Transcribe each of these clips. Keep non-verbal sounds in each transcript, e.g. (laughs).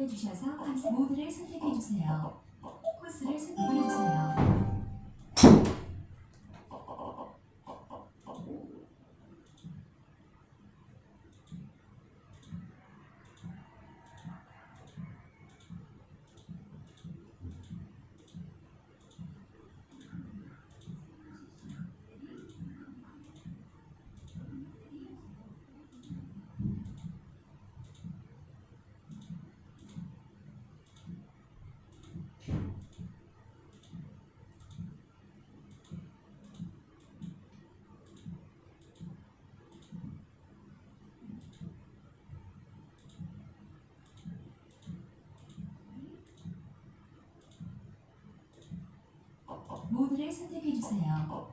방문해 주셔서 모드를 선택해 주세요. 코스를 선택해 주세요. 모드를 선택해 주세요.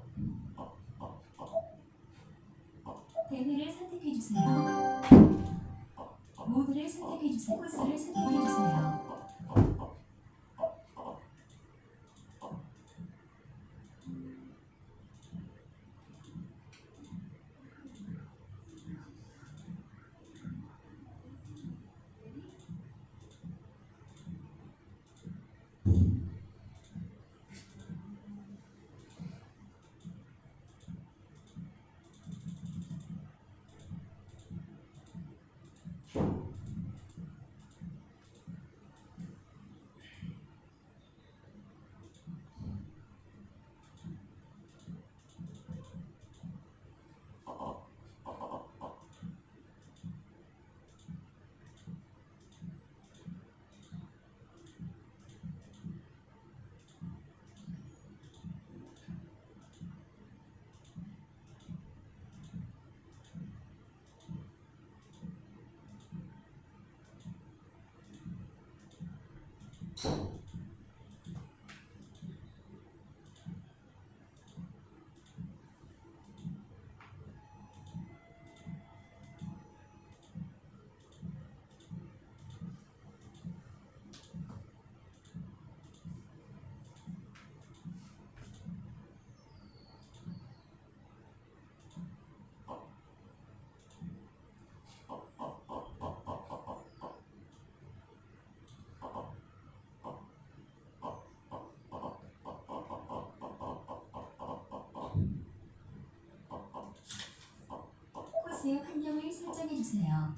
대회를 선택해 주세요. 모드를 선택해 주세요. 코스를 선택해 주세요. 코스의 환경을 설정해 주세요.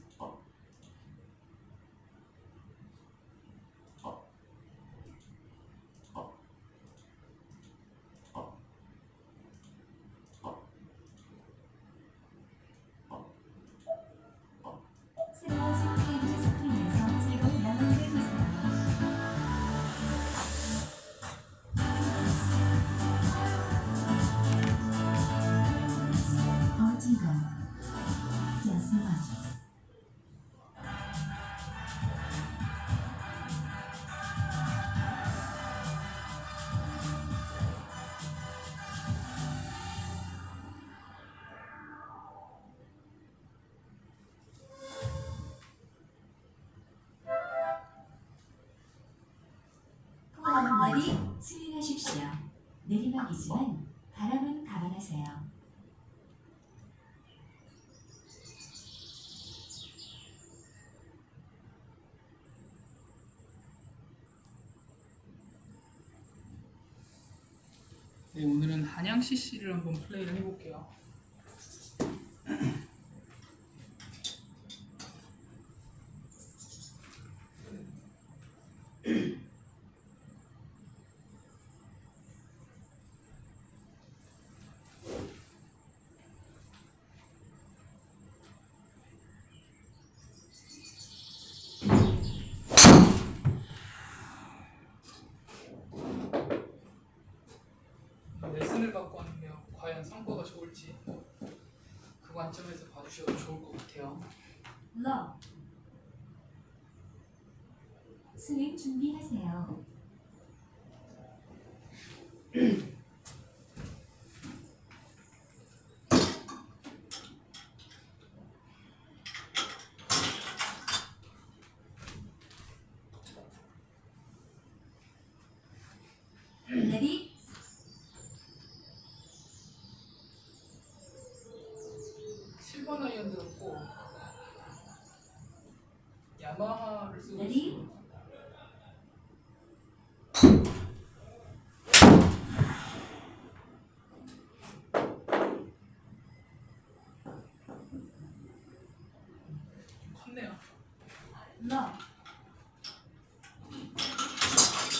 포항머리 스윙하십시오. 내리막이지만 바람은 감안하세요. 네, 오늘은 한양 CC를 한번 플레이를 해볼게요. 레슨을 받고 왔는데요. 과연 성과가 좋을지 그 관점에서 봐주셔도 좋을 것 같아요. 러 스윙 준비하세요. (clears throat) 레디 칠 번 아이언 들었고 야마하를 쓰고 레디? 있습니다. 좀 컸네요. 러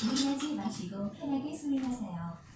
무리하지 마시고 편하게 스윙하세요.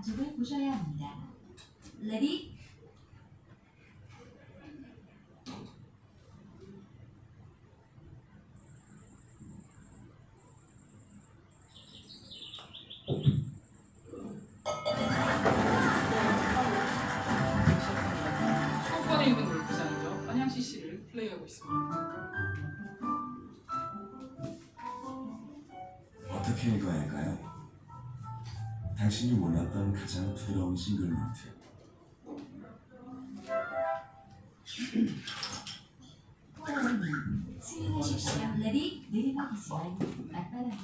안쪽을 보셔야 합니다. 레디 수도권에 있는 골프장이죠. 한양 CC를 플레이하고 있습니다. 어떻게 읽어야 할까요? 당신이 몰랐던 가장 부드러운 싱글 노트.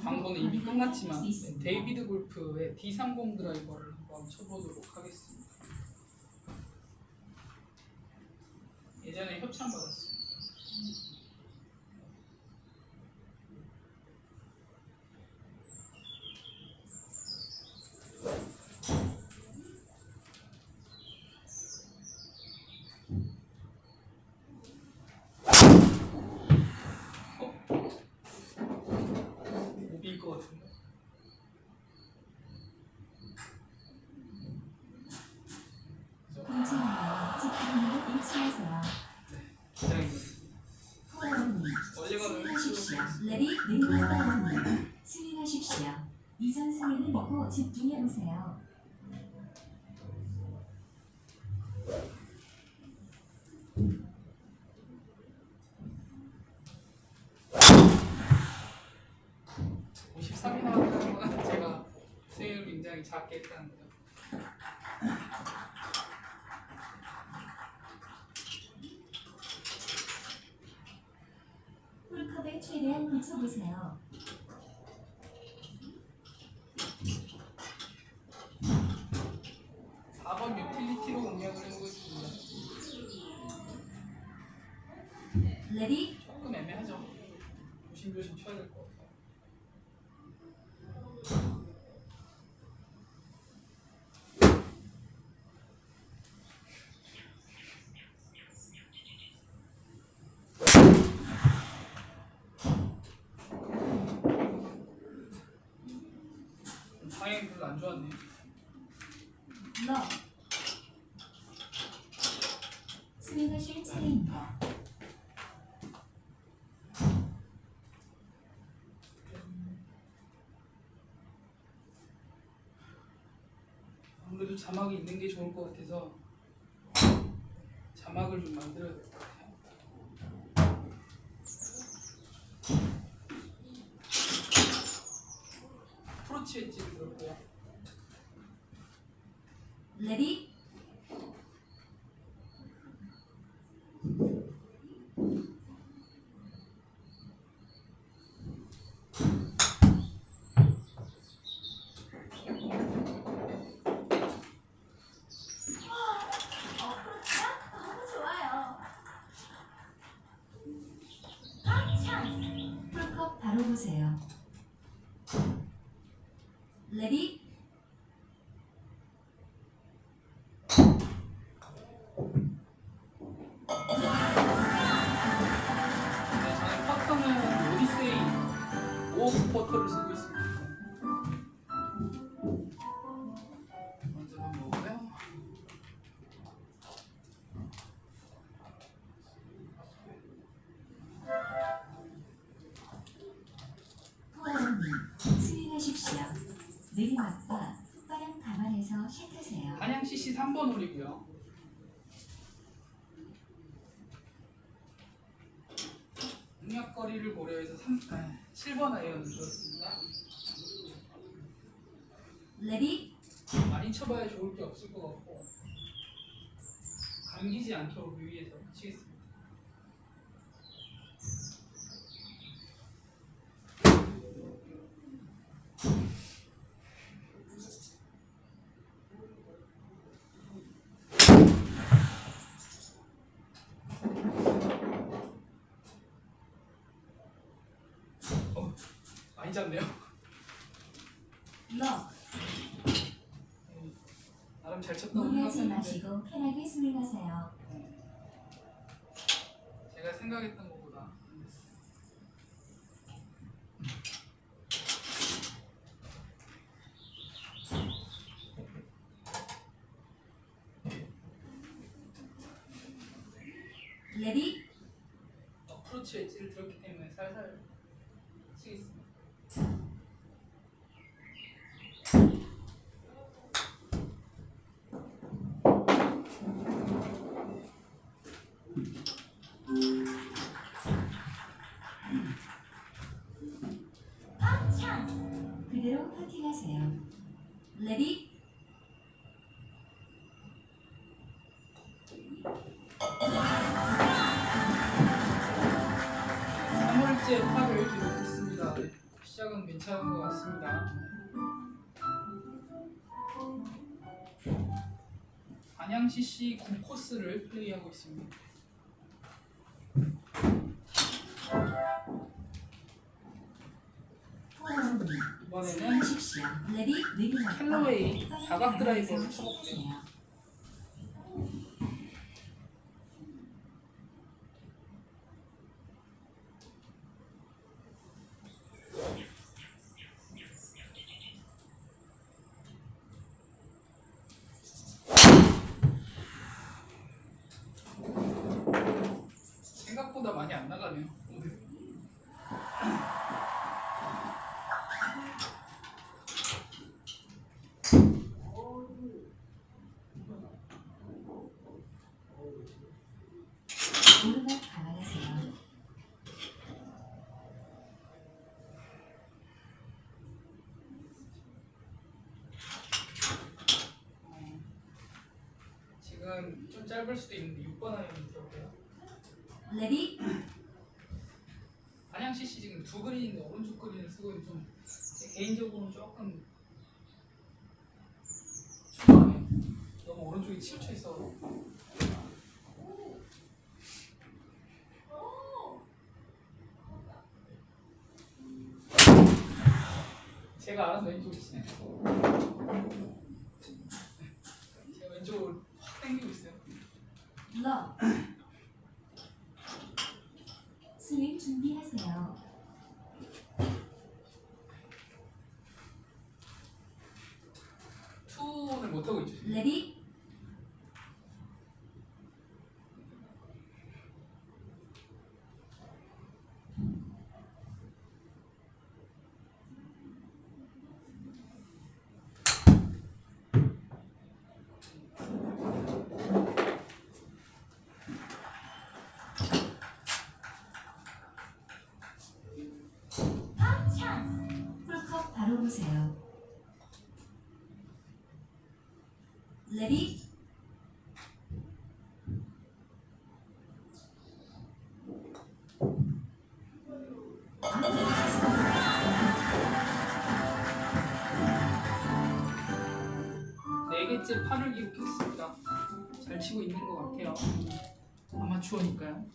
광고는 이미 끝났지만. 데이비드 골프의 D30 드라이버를 한번 쳐보도록 하겠습니다. 예전에 협찬 받았습니다. 오비일 것 같은데. 괜찮아요. 집중력을 잃지 마세요. 기장입니다. 홀로님 원래가 스윙하십시오. 레디 내리막이님 스윙하십시오. 이전 집중해 보세요. 오 53이 나왔다는 건 제가 스윙을 굉장히 작게 했다는 거죠. 홀컵에 최대한 붙여보세요. 사 번 유틸리티로 공략을 해보고 있습니다. 레디 조금 애매하죠. 조심조심 쳐야 될 것 같아요. 방향이 별로 안 좋았네요. 러 스윙하실 차례입니다. 아무래도 자막이 있는 게 좋을 것 같아서 자막을 좀 만들어야 될 것 같아요. 프로치 엣지를 들었고요. 레디 너무 좋아요. 풀컵 바로 보세요. 레디 공략거리를 고려해서 3, 아, 7번 아이언을 주었습니다. ready 많이 쳐봐야 좋을 게 없을 것 같고 감기지 않도록 유의해서 치겠습니다. 어, 많이 잡네요. 럭 나름 잘 쳤다고 무리하지 생각했는데 마시고 편하게 스윙하세요. 제가 생각했던 것보다. 레디 어프로치 엣지를 들었기 때문에 살살 치겠습니다. 안양 CC 9코스를 플레이하고 있습니다. 이번에는 풋바람 사각 드라이버를 쳐볼게요. 샷하세요. 생각보다 많이 안 나가네요. 오늘. 오르막 감안하세요. 어, 지금 좀 짧을 수도 있는데 6번 아이언 들어볼게요. ready 안양 CC 지금 두 그린인데 오른쪽 그린을 쓰고 좀제 개인적으로는 조금 초반에 너무 오른쪽에 치우쳐 있어. 제가 알아서 왼쪽으로 치네요. 제가 왼쪽으로 확 당기고 있어요. 럭 스윙 준비하세요. 투는 못하고 있죠. 지금. 8을 기록했습니다. 잘 치고 있는 것 같아요. 아마추어니까요.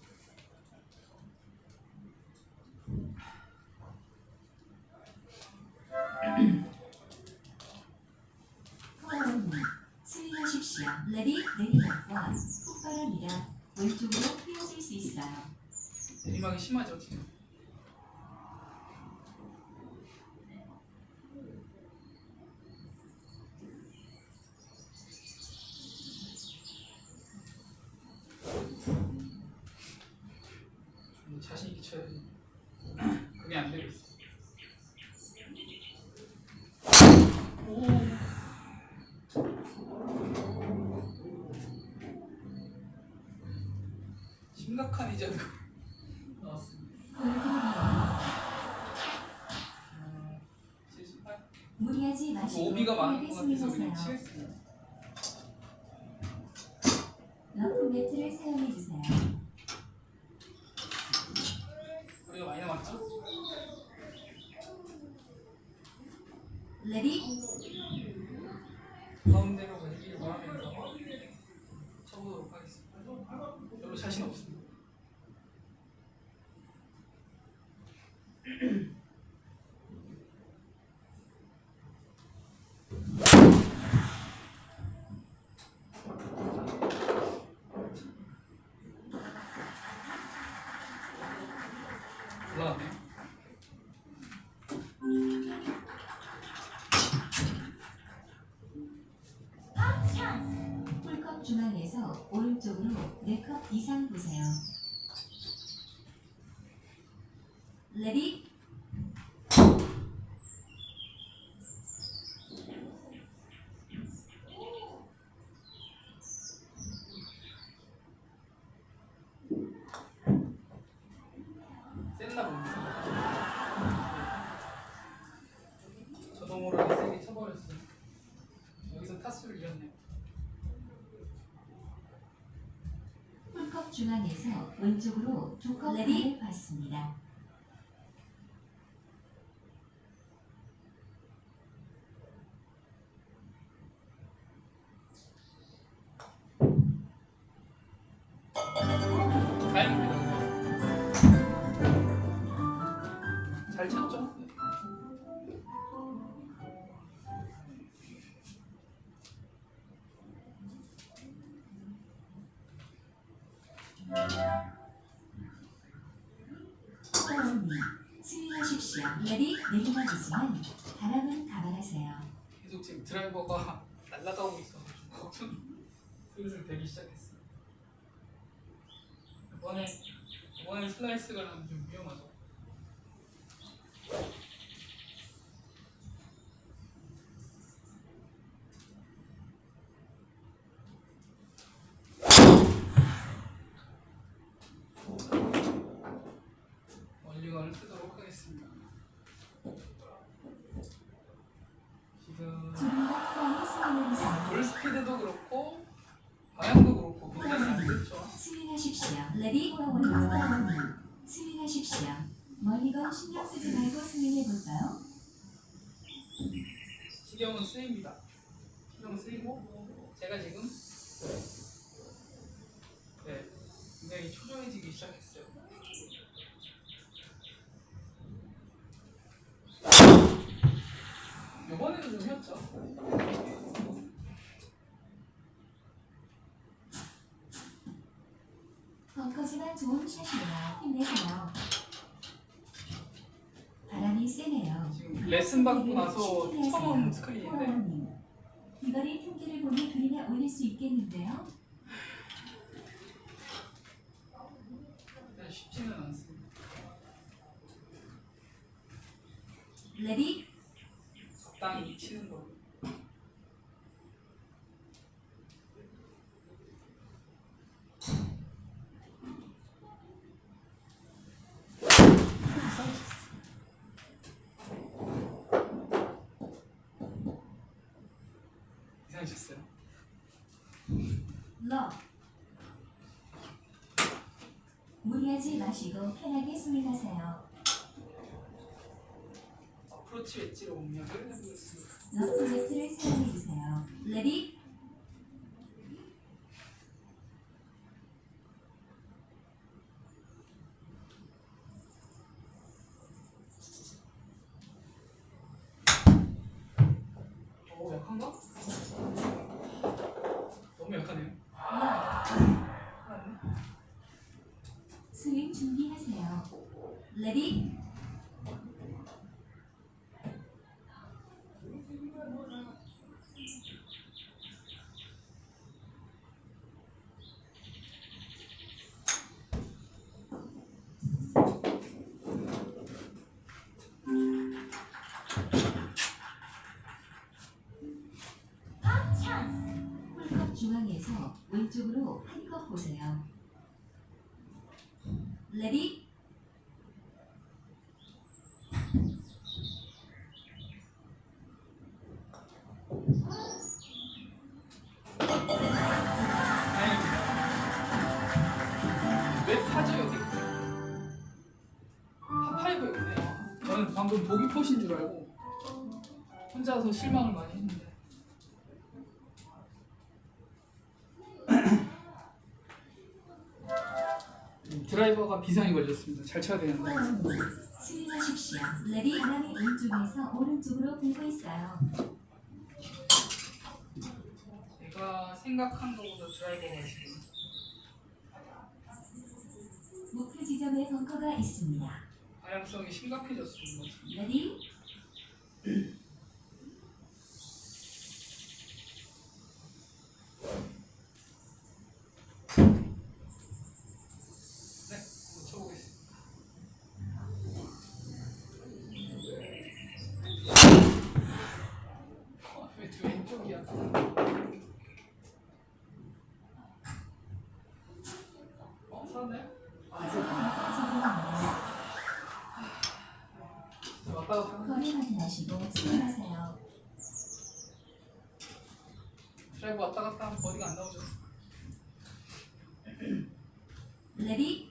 스윙하십시오. ready 내리막과 폭발합니다. 왼쪽으로 휘어질 수 있어요. 내리막이 심하죠 지금. 이자가 (laughs) 나왔습니다. 골드 음, 78. 무리하지 마시고 오비가 많은 것 같아서. 치겠습니다. 4컵 이상 보세요. 레디 중앙에서 왼쪽으로 두컵 레디. 다행입니다. 내리막이지만 바람은 감안하세요. 계속 지금 드라이버가 (laughs) 날아가고 있어가지고 좀 슬슬 되기 시작했어요. 이번에 이번에 슬라이스가 좀 위험하죠. 멀리건을 쓰도록 하겠습니다. 지금 조금더 빨리 스윙해주세요. 볼 스피드도 그렇고 방향도 그렇고 굉장히 안 좋죠. 스윙하십시오. ready 호원님 호원님 스윙하십시오. 멀리건 신경 쓰지 말고 스윙해볼까요? 신경은 쓰입니다. 신경은 쓰이고 제가 지금 네 굉장히 초조해지기 시작했어요. 이번에는 좀 휘었죠. 벙커지만 좋은 샷이에요. 힘내세요. 바람이 세네요. 지금 레슨 받고 나서 처음 온 스크린인데 이거리 틈길을 보니 그림에 올릴 수 있겠는데요? 일단 쉽지는 않습니다. 레디 적당히 치는 거. 이상하셨어요? 러 마시고 편하게 스윙하세요. 어프로치 웨지로 공략을 해보겠습니다. 러프 매트를 사용해주세요. ready 오 약한가? 너무 약하네요. 러 스윙 준비하세요. 레 방금 보기 포신 줄 알고 혼자서 실망을 많이 했는데. 음, (clears throat) 드라이버가 비상이 걸렸습니다. 잘 쳐야 되는데. 스윙하십시오. ready 바람이 왼쪽에서 오른쪽으로 불고 있어요. 제가 생각한 것보다 드라이버가 지금 목표 지점에 벙커가 있습니다. 네, 한번 쳐보겠습니다. 어, 왜저 왼쪽이야? 어, 사네? 성공합니다. 거리 확인하시고 스윙하세요. 드라이브 왔다 갔다 하면 버디가 안 나오죠. 레디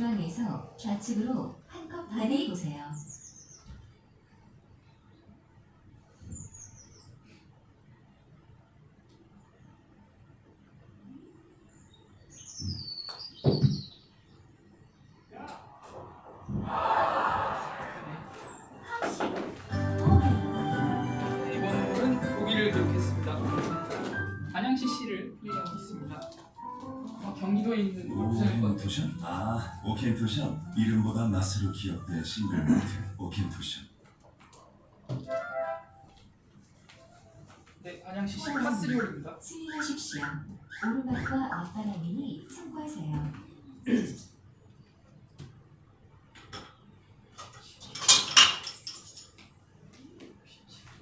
중앙에서 좌측으로 한컵 반이 보세요. 오켄토션. 이름보다 맛으로 기억된 싱글 몰트 오켄토션. 네, 안양시 홀입니다. 스윙하십시오. 오르막과 앞바람이니 참고하세요.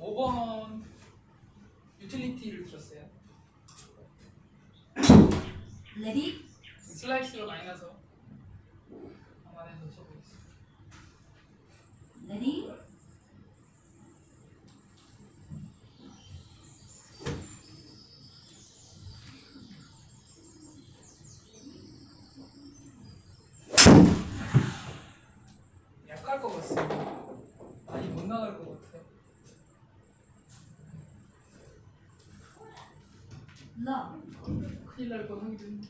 5번 유틸리티를 들었어요. 레디 지금 슬라이스가 많이 나서 쳐보겠습니다. 레디 약할 것 같습니다. 많이 못 나갈 것 같아요. 러 큰일 날 뻔 하기도 했는데.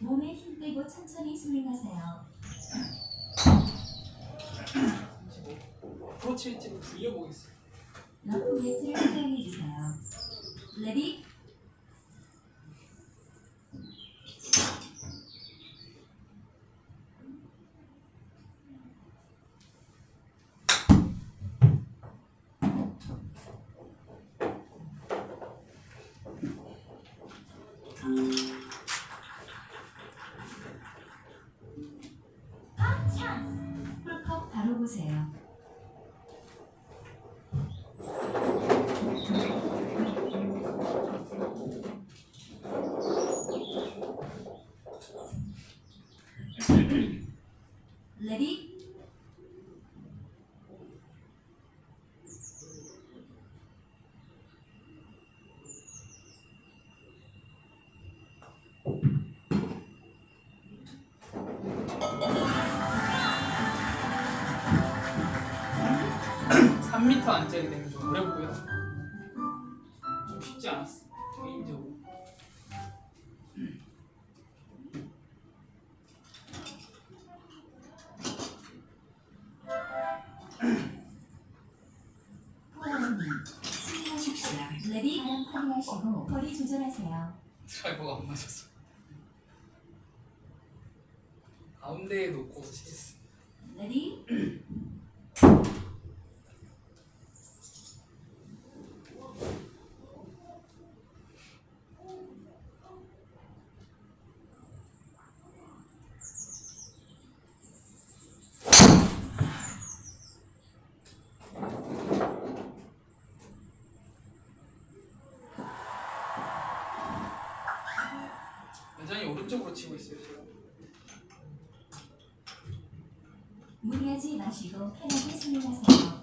몸에 힘 빼고 천천히 스윙하세요. 35. 어프로치 웨지로 굴려보겠습니다. 러프 매트를 사용해 주세요. ready 3m 안짝이 되면 좀 어렵고요. 좀 쉽지 않았어. 개인적으로. ready 거리 조절하세요. 드라이버가 안 맞았어. 가운데에 놓고 치겠습니다. 레디 오른쪽으로 치고 있어요 지금. 무리하지 마시고 편하게 스윙하세요.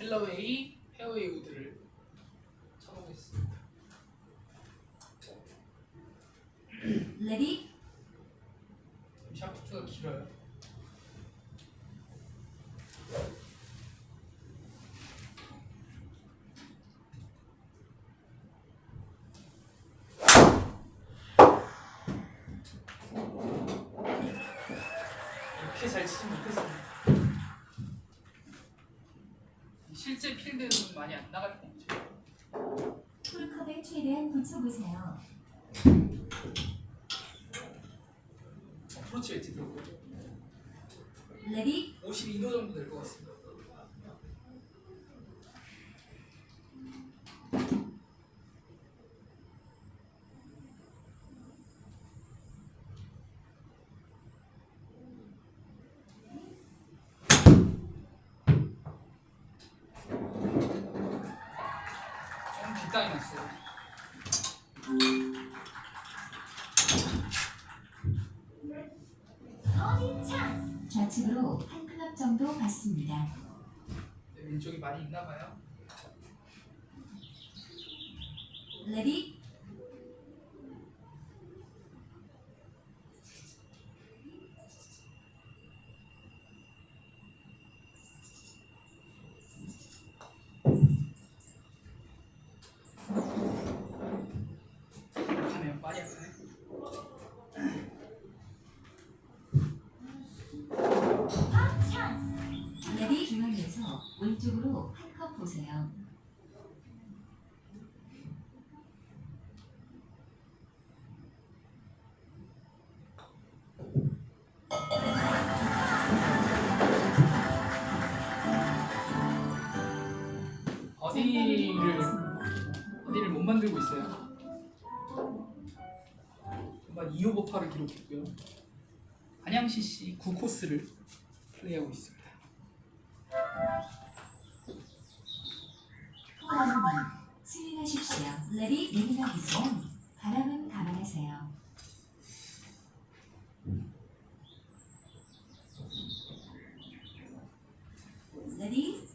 캘러웨이 페어웨이 우드를 쳐보겠습니다. ready 샤프트가 길어요. 이렇게 잘 치지 못했습니다. 실제 필드는 많이 안 나갈 뻔했죠. 홀컵에 최대한 붙여보세요. 어프로치 웨지 들어오고 ready 52도 정 갔습니다. 네, 왼쪽이 많이 있나 봐요. 레디 만들고 있어요. 정말 2오버파를 기록했고요. 안양 CC 9코스를 플레이하고 있습니다. 스윙하십시오. ready 내리막이지만 바람은 감안하세요. ready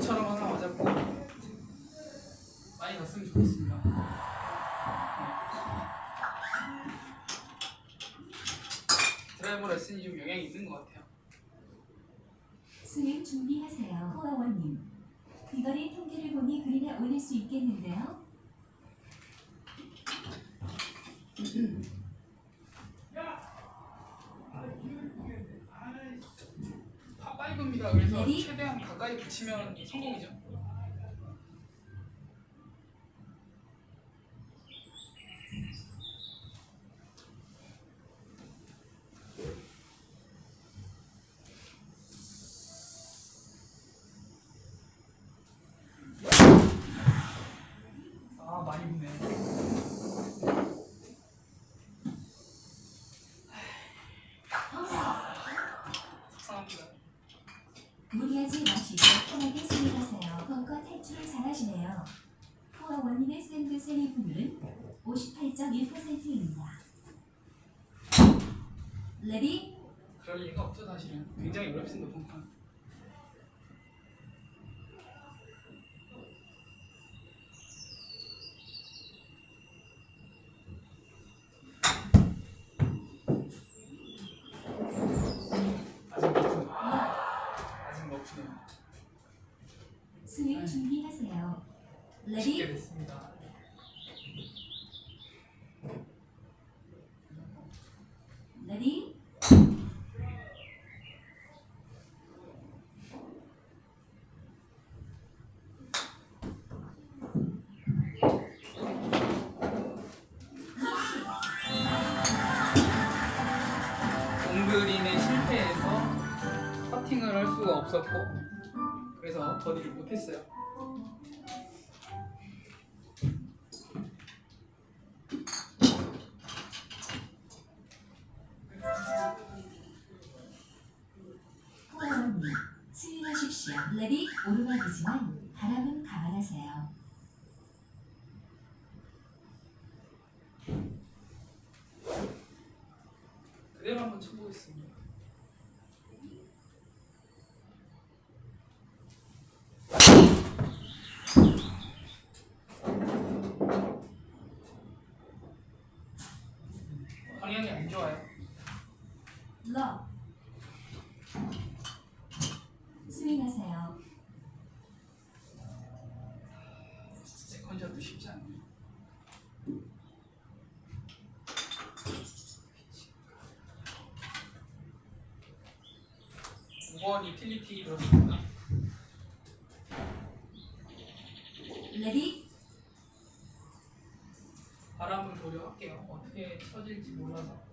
처럼 하나 맞았고 많이 갔으면 좋겠습니다. 드라이버 레슨이 좀 영향이 있는 것 같아요. 스윙 준비하세요. 호아원님. 비거리 통계를 보니 그린에 올릴 수 있겠는데요? 파5입니다. 그래서? 최대한 가까이 붙이면 성공이죠. 아 많이 붙네. 속상합니다. 무리하지 마시고 편하게 스윙하세요. 벙커 탈출을 잘하시네요. 호아원님의 샌드 세이브율은 58.1%입니다. ready 그럴 리가 없죠 사실은. 굉장히 어렵습니다 벙커. 아직 높네요. 아직 높네요. 스윙 준비하세요. 쉽게 레디 됐습니다. 레디 온그린에 실패에서 퍼팅을 할수 수가 없었고 그래서 버디를 못했어요. 코어원님 스윙하십시오. ready 오르막이지만 바람은 감안하세요. 그대로 한번 쳐보겠습니다. 방향이 안 좋아요. 러 스윙하세요. 세컨샷도 쉽지 않네요. 번 유틸리티 들었습니다. 레디 바람을 보려 할게요. 어떻게 쳐질지 몰라서.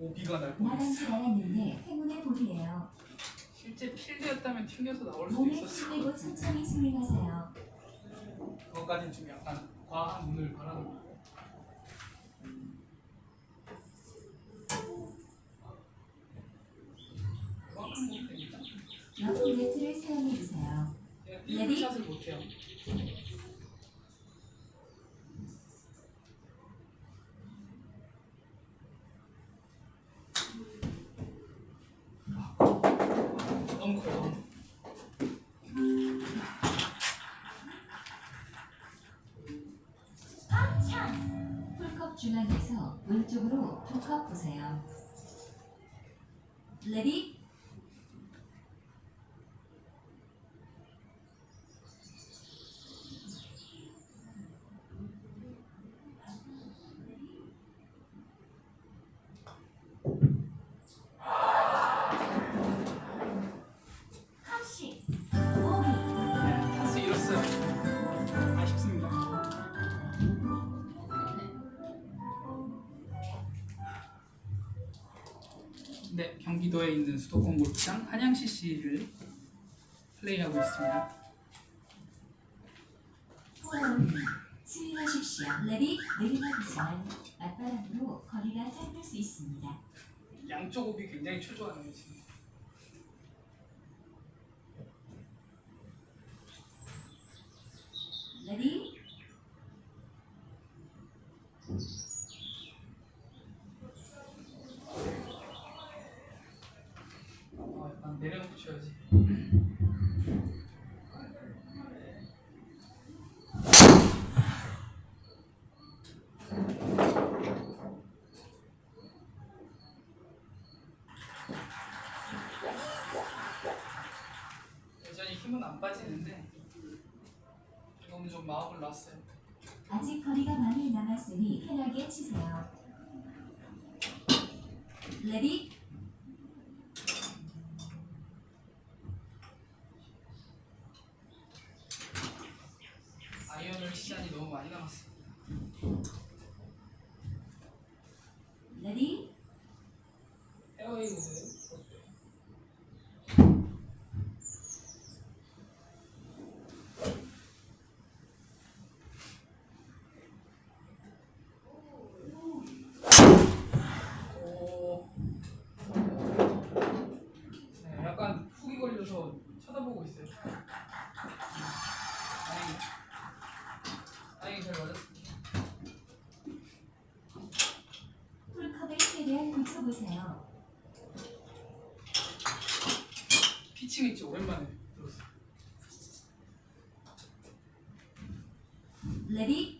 오 비가 날 뻔했어. 나간지 않았는데 행운의 볼이에요. 실제 필드였다면 튕겨서 나올 수도 몸을 있었어. 힘내고 천천히 스윙하세요. 그것까진 좀 약간 과한 눈을 바라는 거고. 그만큼 못 됩니다. 러프 매트를 사용해 주세요. 제가 레디? 샷을 못해요. 네, 경기도에 있는 수도권 골프장 한양 CC를 플레이하고 있습니다. 스윙하십시오. ready 내리막이지만 맞바람으로 거리가 짧을 수 있습니다. 양쪽 오비 굉장히 초조하네요 지금. ready 어, 약간 내려놓고 쳐야지. 여전히 힘은 안 빠지는데 지금은 좀 마음을. 레디 아이언을 시간이 너무 많이 남았어요. 레디 페어웨이 보세요. 오. 네, 약간 훅이 걸려서 쳐다보고 있어요. 다행히, 다행히 잘 맞았습니다. 홀컵에 최대한 붙여보세요. 피칭 웨지 오랜만에 들었어요. ready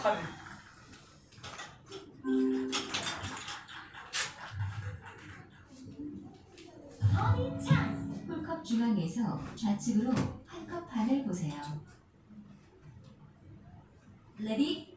약하네. 홀컵 중앙에서 좌측으로 한컵 반을 보세요. 레디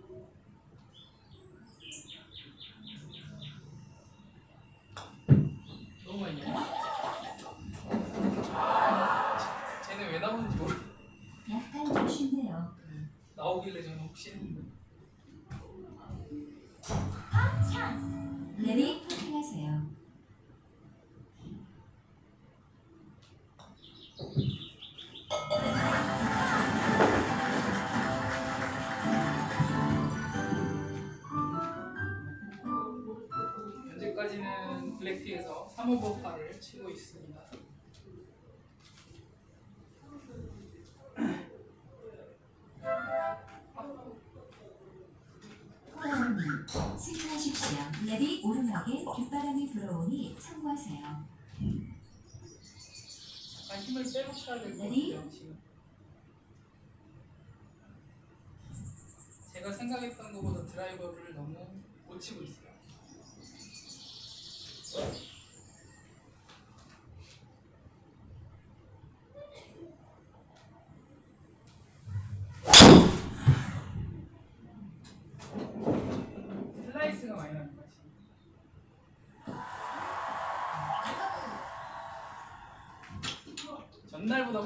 하십시오. ready 오르막에 뒷바람이 불어오니 참고하세요. 약간 힘을 빼고 쳐야 될것 ready? 같아요 지금. 제가 생각했던 것보다 드라이버를 너무 못 치고 있어요.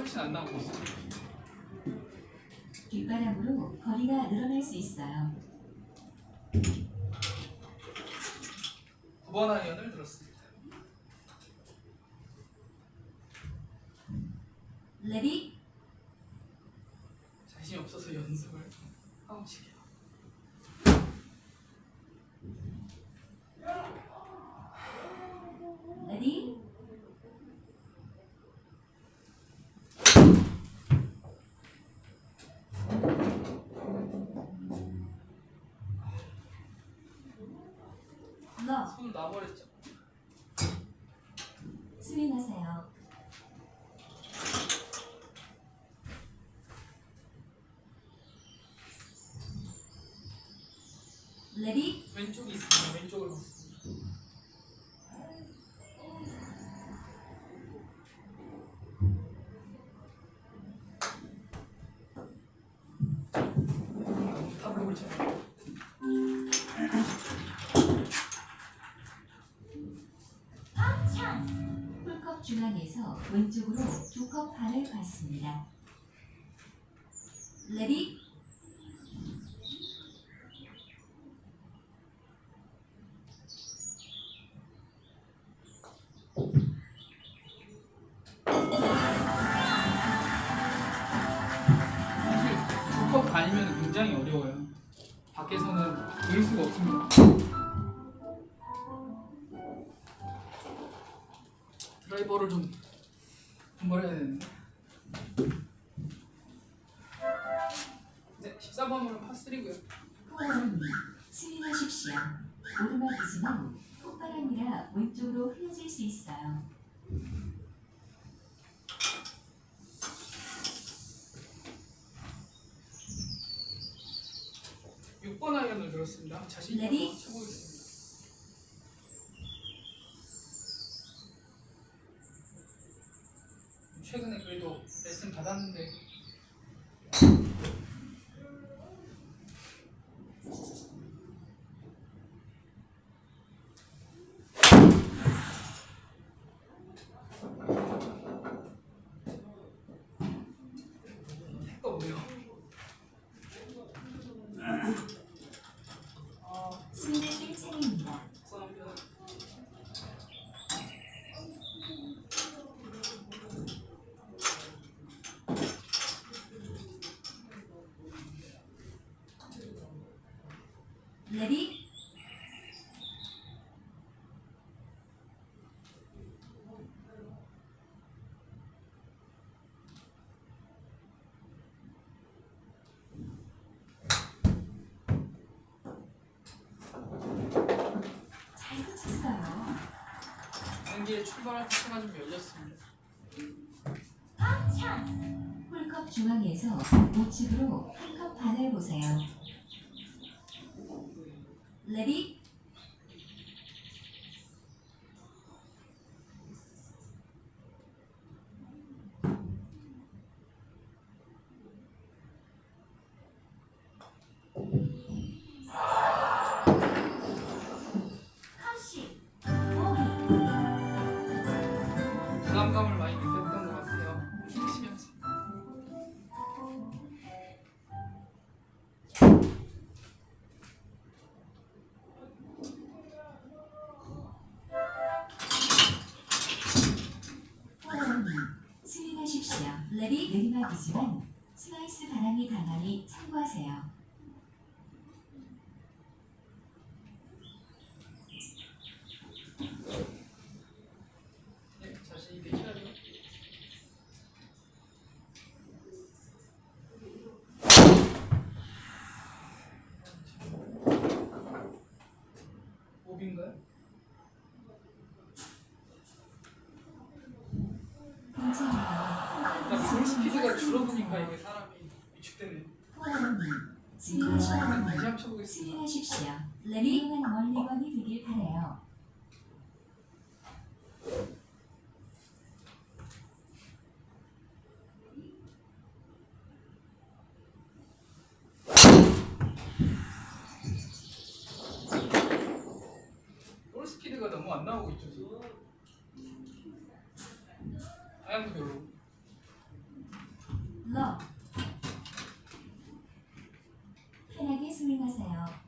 훨씬 안 나오고 있어. 뒷바람으로 거리가 늘어날 수 있어요. 9번 아이언을 들었습니다. ready 자신이 없어서 연습을 하고 칠게요. 레디 러 손을 놔버렸죠. 스윙하세요. 레디 왼쪽이 있습니다. 왼쪽을 봤습니다. 쳐. 찬 중앙에서 왼쪽으로 두 컵 반을 받습니다. 레디 레슨 받았는데 택도 없네요. 아, 스윙하실 차례입니다. 감사합니다. 레디 잘 붙였어요. 경기에 출발할 테스가 좀 열렸습니다. 찬스 홀컵 중앙에서 우측으로 한컵 반을 보세요. 레 오비인가요? 괜찮아요. 일단 볼 스피드가 줄어드니까 이게 사람이 위축되네. 호흡이 다시 스윙하십시오. 한번 쳐보겠습니다. 스윙하십시오. ready 멀리건이 되길 바래요. 볼 스피드가 너무 안 나오고 있죠 지금. 방향도 별로. 러 편하게 스윙하세요.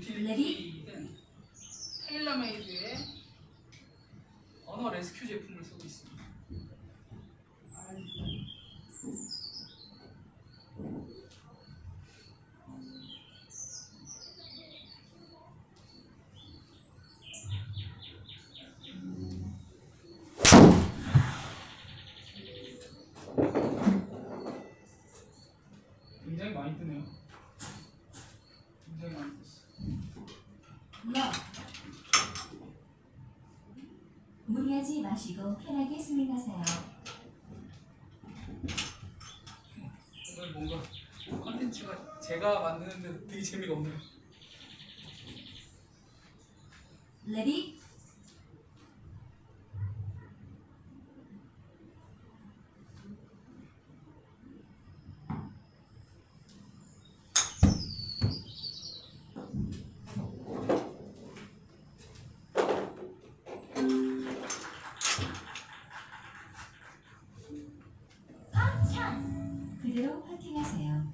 사 번 유틸리티는 테일러메이드의 언어 레스큐 제품을 쓰고 있습니다. 굉장히 많이 뜨네요. 굉장히 많이 떴어. 러 무리하지 마시고 편하게 스윙하세요. 오늘 뭔가 컨텐츠가 제가 만드는데 되게 재미가 없네요. ready 그대로 퍼팅하세요.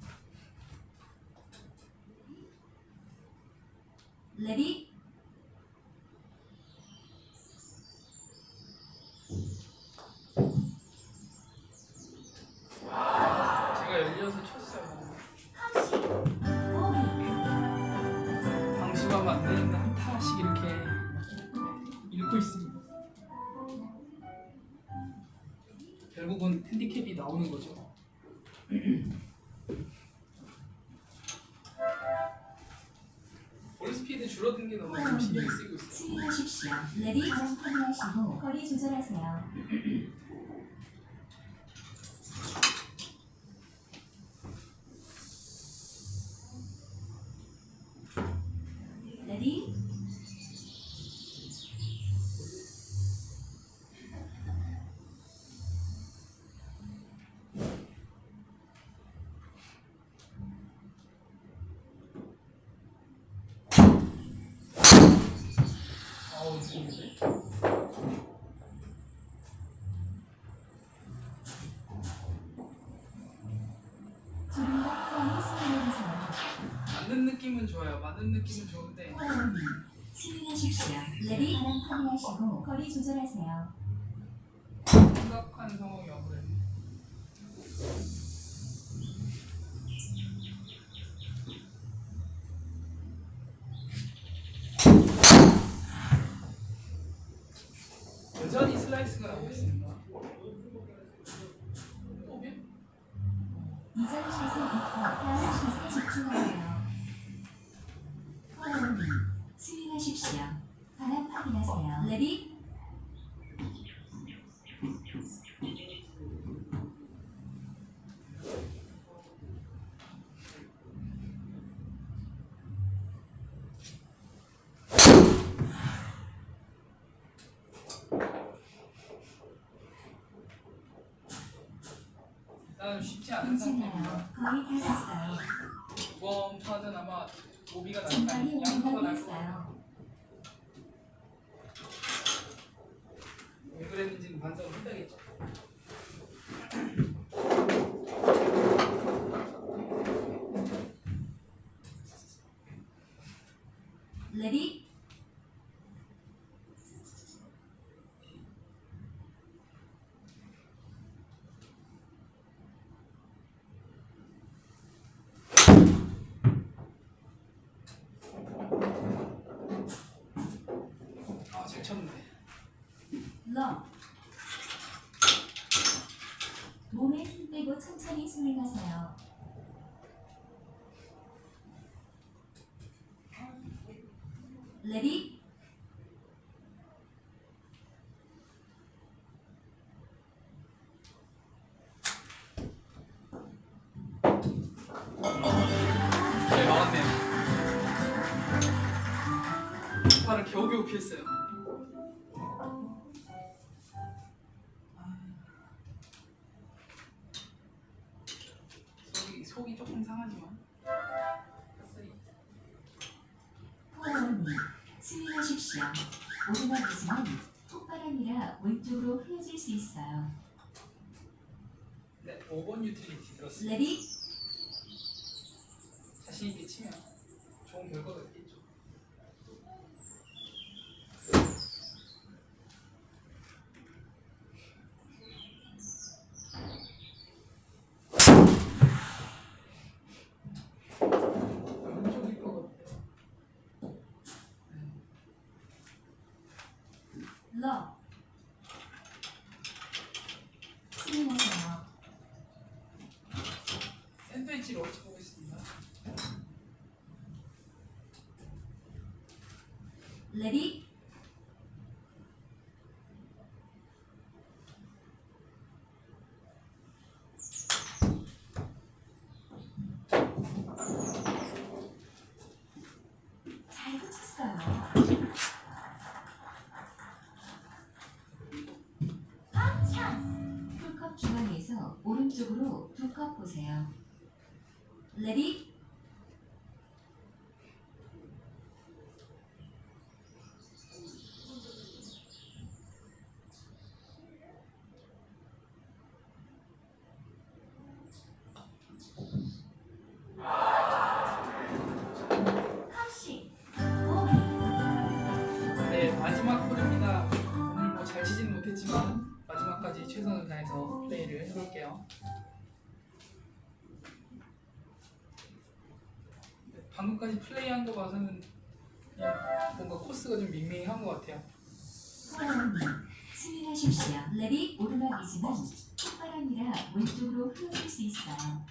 ready 제가 열려서 쳤어요. 호흡이 방심하면 안 되는데 한 타씩 이렇게 잃고 있습니다. 결국은 핸디캡이 나오는 거죠. 스윙하십시오. 레디 확인하시고 거리 조절하세요. (clears throat) 레디 아우 좋은데. 조금 더 편히 스윙해주세요. 맞는 느낌은 좋아요. 맞는 느낌은 좋은데 스윙하십시오. ready 바람 확인하시고 거리 조절하세요. 심각한 상황이 와버렸네. 여전히 슬라이스가 나오고 있습니다. 이전 샷을 잊고 다음 샷에 집중하세요. 호흡이 스윙하십시오. 바람 확인하세요. ready 일단 쉽지 않은 상태입니다. 거의 다 됐어요. 이번 판은 아마 오비가 날까 양파가 날까 됐어요. 왜 그랬는지는 반성을 해야겠죠. ready 아잘 쳤네. 러 빼고 천천히 가세요. 레디 네 막았네요. 팔을 겨우겨우 피했어요. 유틸리티 들었습니다. 레디 자신 있게 치면 좋은 결과가 있겠죠. 왼쪽일 것 같아요. 러 스윙하세요. 샌드위치를 어떻게 보겠습니다. 레디 중앙에서 오른쪽으로 두 컵 보세요. 레디 네, 방금까지 플레이한 거 봐서는 뭔가 코스가 좀 밍밍한 것 같아요. 스윙하십시오. ready 오르막이지만 훅바람이라 왼쪽으로 휘어질 수 있어요.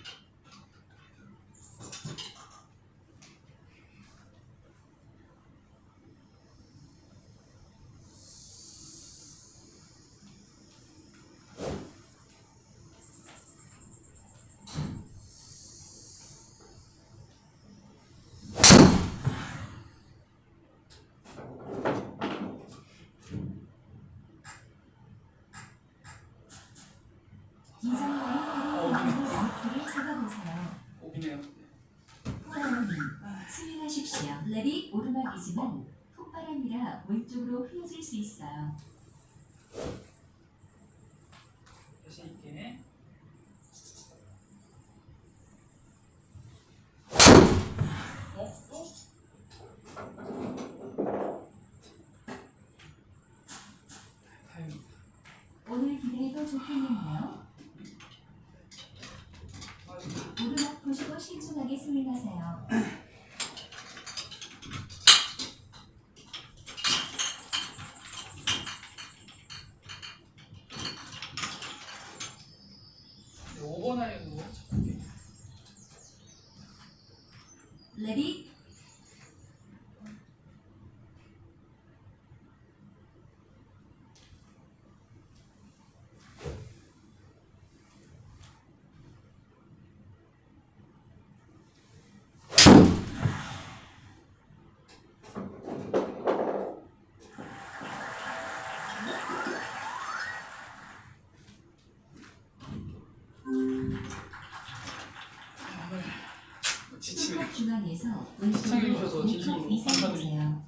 오르막이지만 폭바람이라 왼쪽으로 흐려질 수 있어요. 중앙에서 시청해주셔서 진심으로 감사드립니다.